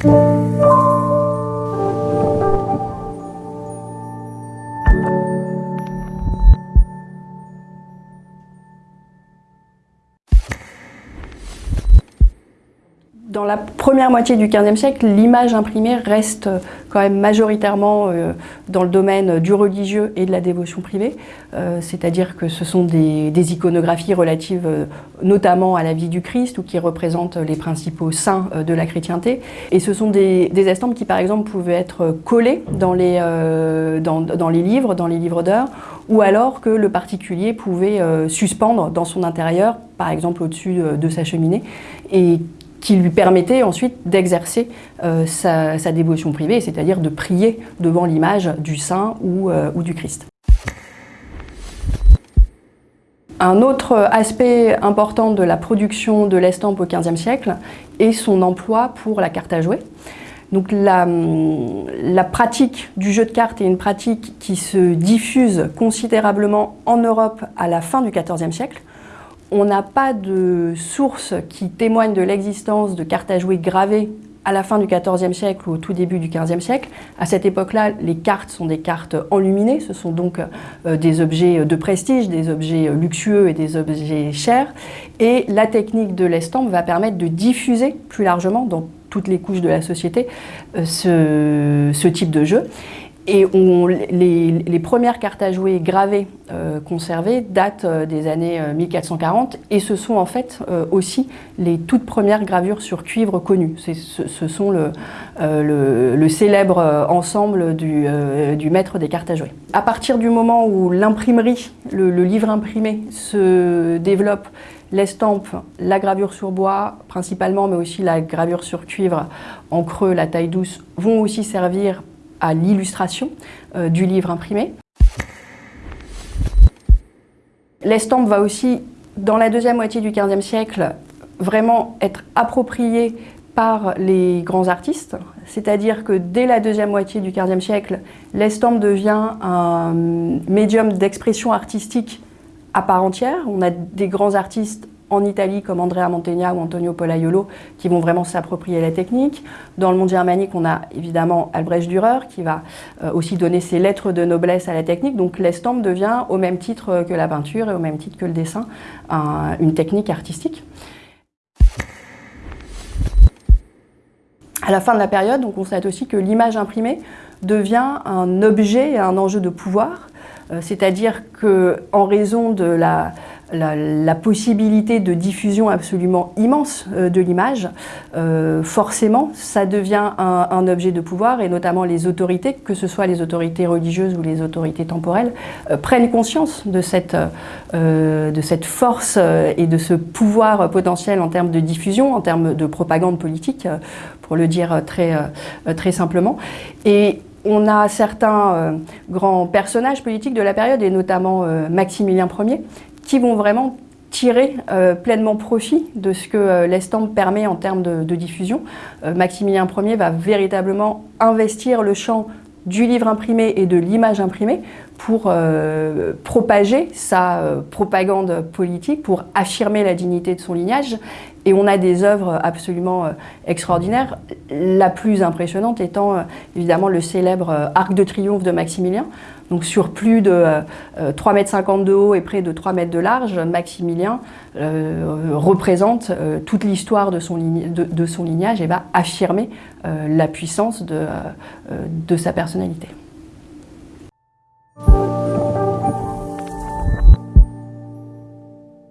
Thank you. Dans la première moitié du XVe siècle, l'image imprimée reste quand même majoritairement euh, dans le domaine du religieux et de la dévotion privée, euh, c'est-à-dire que ce sont des, iconographies relatives euh, notamment à la vie du Christ ou qui représentent les principaux saints de la chrétienté. Et ce sont des, estampes qui par exemple pouvaient être collées dans les, dans, les livres, dans les livres d'heures, ou alors que le particulier pouvait suspendre dans son intérieur, par exemple au-dessus de sa cheminée, et qui lui permettait ensuite d'exercer euh, sa, dévotion privée, c'est-à-dire de prier devant l'image du saint ou, euh, ou, du Christ. Un autre aspect important de la production de l'estampe au XVe siècle est son emploi pour la carte à jouer. Donc la, pratique du jeu de cartes est une pratique qui se diffuse considérablement en Europe à la fin du XIVe siècle. On n'a pas de sources qui témoignent de l'existence de cartes à jouer gravées à la fin du XIVe siècle ou au tout début du XVe siècle. À cette époque-là, les cartes sont des cartes enluminées, ce sont donc euh, des objets de prestige, des objets luxueux et des objets chers. Et la technique de l'estampe va permettre de diffuser plus largement dans toutes les couches de la société euh, ce type de jeu. Et les, premières cartes à jouer gravées euh, conservées datent euh, des années 1440 euh, et ce sont en fait aussi les toutes premières gravures sur cuivre connues. Ce, sont le, célèbre ensemble du, maître des cartes à jouer. À partir du moment où l'imprimerie, le, livre imprimé se développe, l'estampe, la gravure sur bois principalement, mais aussi la gravure sur cuivre en creux, la taille douce, vont aussi servir à l'illustration euh, du livre imprimé. L'estampe va aussi, dans la deuxième moitié du XVe siècle, vraiment être appropriée par les grands artistes, c'est-à-dire que dès la deuxième moitié du XVe siècle, l'estampe devient un médium d'expression artistique à part entière. On a des grands artistes en Italie comme Andrea Mantegna ou Antonio Polaiolo qui vont vraiment s'approprier la technique. Dans le monde germanique, on a évidemment Albrecht Dürer qui va euh, aussi donner ses lettres de noblesse à la technique. Donc l'estampe devient au même titre que la peinture et au même titre que le dessin une technique artistique. À la fin de la période, on constate aussi que l'image imprimée devient un objet et un enjeu de pouvoir, euh, c'est-à-dire qu'en raison de la, la, possibilité de diffusion absolument immense euh, de l'image, euh, forcément, ça devient un, objet de pouvoir et notamment les autorités, que ce soit les autorités religieuses ou les autorités temporelles, euh, prennent conscience de cette, force et de ce pouvoir potentiel en termes de diffusion, en termes de propagande politique, pour le dire très, très simplement. Et on a certains grands personnages politiques de la période, et notamment Maximilien Ier, qui vont vraiment tirer euh, pleinement profit de ce que euh, l'estampe permet en termes de, diffusion. Euh, Maximilien Ier va véritablement investir le champ du livre imprimé et de l'image imprimée pour propager sa propagande politique, pour affirmer la dignité de son lignage. Et on a des œuvres absolument extraordinaires, la plus impressionnante étant évidemment le célèbre Arc de triomphe de Maximilien, donc sur plus de 3,50 euh, m de haut et près de 3 mètres de large, Maximilien euh, représente euh, toute l'histoire de, son lignage et va affirmer la puissance de sa personnalité.